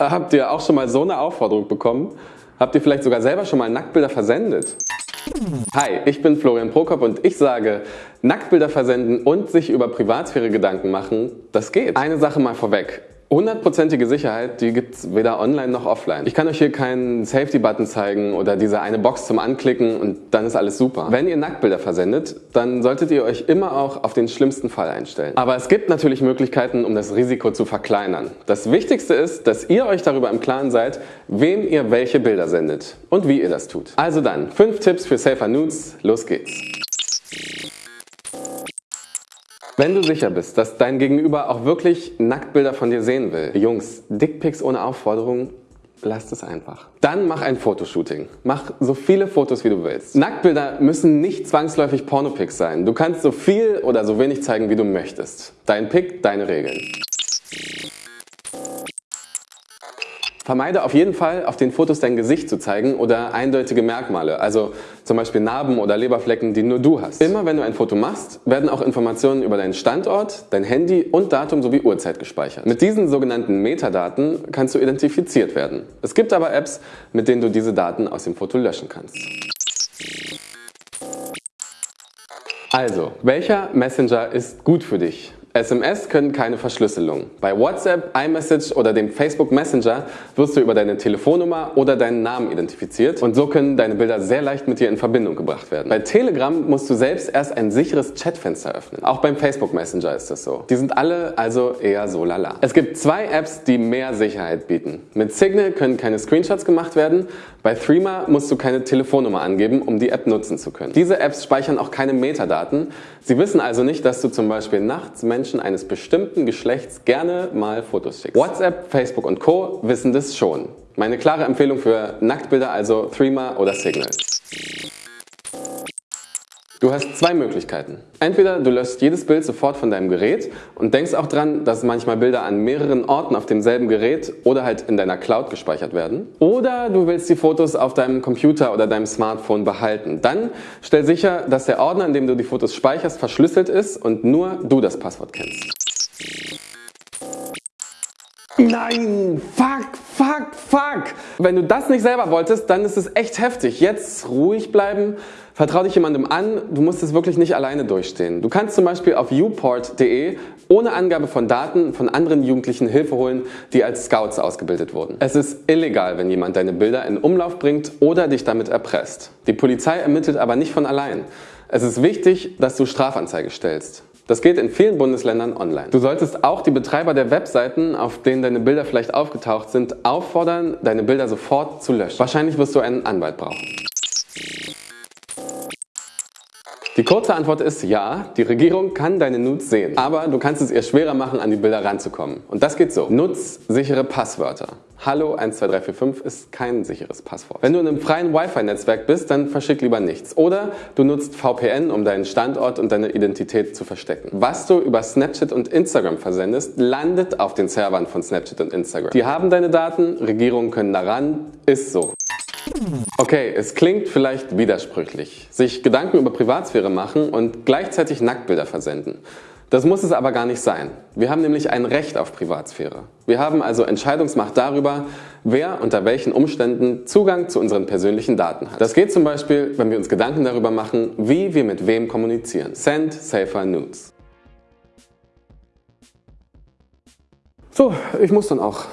Habt ihr auch schon mal so eine Aufforderung bekommen? Habt ihr vielleicht sogar selber schon mal Nacktbilder versendet? Hi, ich bin Florian Prokop und ich sage, Nacktbilder versenden und sich über Privatsphäre Gedanken machen, das geht. Eine Sache mal vorweg. Hundertprozentige Sicherheit, die gibt es weder online noch offline. Ich kann euch hier keinen Safety-Button zeigen oder diese eine Box zum Anklicken und dann ist alles super. Wenn ihr Nacktbilder versendet, dann solltet ihr euch immer auch auf den schlimmsten Fall einstellen. Aber es gibt natürlich Möglichkeiten, um das Risiko zu verkleinern. Das Wichtigste ist, dass ihr euch darüber im Klaren seid, wem ihr welche Bilder sendet und wie ihr das tut. Also dann, 5 Tipps für Safer Nudes, los geht's! Wenn du sicher bist, dass dein Gegenüber auch wirklich Nacktbilder von dir sehen will, Jungs, Dickpics ohne Aufforderung, lasst es einfach. Dann mach ein Fotoshooting. Mach so viele Fotos, wie du willst. Nacktbilder müssen nicht zwangsläufig Pornopics sein. Du kannst so viel oder so wenig zeigen, wie du möchtest. Dein Pick, deine Regeln. Vermeide auf jeden Fall, auf den Fotos dein Gesicht zu zeigen oder eindeutige Merkmale, also zum Beispiel Narben oder Leberflecken, die nur du hast. Immer wenn du ein Foto machst, werden auch Informationen über deinen Standort, dein Handy und Datum sowie Uhrzeit gespeichert. Mit diesen sogenannten Metadaten kannst du identifiziert werden. Es gibt aber Apps, mit denen du diese Daten aus dem Foto löschen kannst. Also, welcher Messenger ist gut für dich? SMS können keine Verschlüsselung. Bei WhatsApp, iMessage oder dem Facebook Messenger wirst du über deine Telefonnummer oder deinen Namen identifiziert und so können deine Bilder sehr leicht mit dir in Verbindung gebracht werden. Bei Telegram musst du selbst erst ein sicheres Chatfenster öffnen. Auch beim Facebook Messenger ist das so. Die sind alle also eher so lala. Es gibt zwei Apps, die mehr Sicherheit bieten. Mit Signal können keine Screenshots gemacht werden. Bei Threema musst du keine Telefonnummer angeben, um die App nutzen zu können. Diese Apps speichern auch keine Metadaten. Sie wissen also nicht, dass du zum Beispiel nachts Menschen Menschen eines bestimmten Geschlechts gerne mal Fotos schickst. WhatsApp, Facebook und Co. wissen das schon. Meine klare Empfehlung für Nacktbilder also Threema oder Signal. Du hast zwei Möglichkeiten. Entweder du löscht jedes Bild sofort von deinem Gerät und denkst auch dran, dass manchmal Bilder an mehreren Orten auf demselben Gerät oder halt in deiner Cloud gespeichert werden. Oder du willst die Fotos auf deinem Computer oder deinem Smartphone behalten. Dann stell sicher, dass der Ordner, in dem du die Fotos speicherst, verschlüsselt ist und nur du das Passwort kennst. Nein, fuck, fuck, fuck. Wenn du das nicht selber wolltest, dann ist es echt heftig. Jetzt ruhig bleiben, vertrau dich jemandem an, du musst es wirklich nicht alleine durchstehen. Du kannst zum Beispiel auf uport.de ohne Angabe von Daten von anderen Jugendlichen Hilfe holen, die als Scouts ausgebildet wurden. Es ist illegal, wenn jemand deine Bilder in Umlauf bringt oder dich damit erpresst. Die Polizei ermittelt aber nicht von allein. Es ist wichtig, dass du Strafanzeige stellst. Das geht in vielen Bundesländern online. Du solltest auch die Betreiber der Webseiten, auf denen deine Bilder vielleicht aufgetaucht sind, auffordern, deine Bilder sofort zu löschen. Wahrscheinlich wirst du einen Anwalt brauchen. Die kurze Antwort ist ja, die Regierung kann deine Nudes sehen, aber du kannst es ihr schwerer machen, an die Bilder ranzukommen. Und das geht so. Nutz sichere Passwörter. Hallo 12345 ist kein sicheres Passwort. Wenn du in einem freien Wi-Fi-Netzwerk bist, dann verschick lieber nichts. Oder du nutzt VPN, um deinen Standort und deine Identität zu verstecken. Was du über Snapchat und Instagram versendest, landet auf den Servern von Snapchat und Instagram. Die haben deine Daten, Regierungen können daran, ist so. Okay, es klingt vielleicht widersprüchlich. Sich Gedanken über Privatsphäre machen und gleichzeitig Nacktbilder versenden. Das muss es aber gar nicht sein. Wir haben nämlich ein Recht auf Privatsphäre. Wir haben also Entscheidungsmacht darüber, wer unter welchen Umständen Zugang zu unseren persönlichen Daten hat. Das geht zum Beispiel, wenn wir uns Gedanken darüber machen, wie wir mit wem kommunizieren. Send Safer Nudes. So, ich muss dann auch.